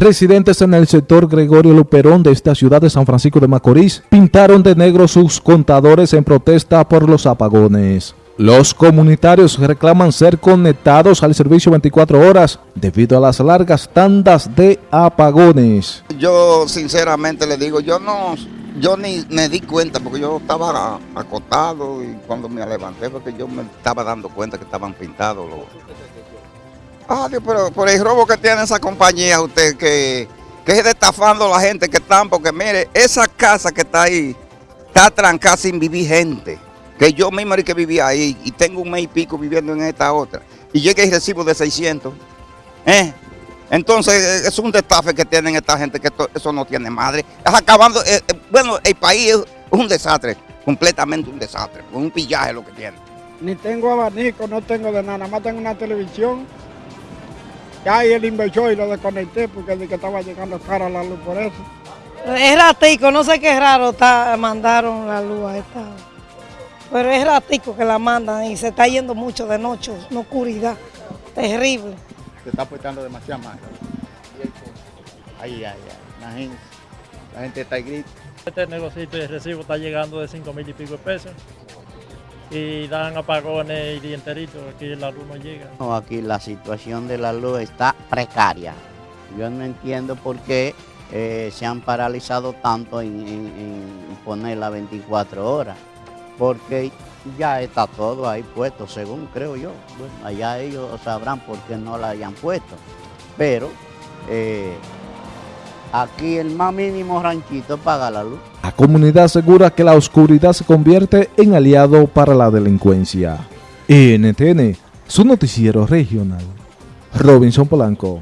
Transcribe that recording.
Residentes en el sector Gregorio Luperón de esta ciudad de San Francisco de Macorís pintaron de negro sus contadores en protesta por los apagones. Los comunitarios reclaman ser conectados al servicio 24 horas debido a las largas tandas de apagones. Yo sinceramente le digo, yo no, yo ni me di cuenta porque yo estaba acostado y cuando me levanté porque yo me estaba dando cuenta que estaban pintados los Ah, pero por el robo que tiene esa compañía, usted que, que es destafando a la gente que están, porque mire, esa casa que está ahí, está trancada sin vivir gente. Que yo mismo era que vivía ahí y tengo un mes y pico viviendo en esta otra. Y llegué y recibo de 600. ¿Eh? Entonces, es un destafe que tienen esta gente, que eso no tiene madre. Es acabando, eh, eh, bueno, el país es un desastre, completamente un desastre, un pillaje lo que tiene. Ni tengo abanico, no tengo de nada, nada más tengo una televisión ya ahí él inversó y lo desconecté porque el que estaba llegando cara la luz por eso. Es ratico, no sé qué raro está, mandaron la luz a esta. Pero es ratico que la mandan y se está yendo mucho de noche, una oscuridad terrible. Se está apuestando demasiado más. Ahí, ahí, ahí. La gente, la gente está gritando. Este negocio de recibo está llegando de 5 mil y pico de pesos y dan apagones y día enterito, aquí la luz no llega. No, aquí la situación de la luz está precaria. Yo no entiendo por qué eh, se han paralizado tanto en, en, poner las 24 horas, porque ya está todo ahí puesto, según creo yo. Allá ellos sabrán por qué no la hayan puesto, pero eh, Aquí el más mínimo ranchito paga la luz. La comunidad asegura que la oscuridad se convierte en aliado para la delincuencia. NTN, su noticiero regional. Robinson Polanco.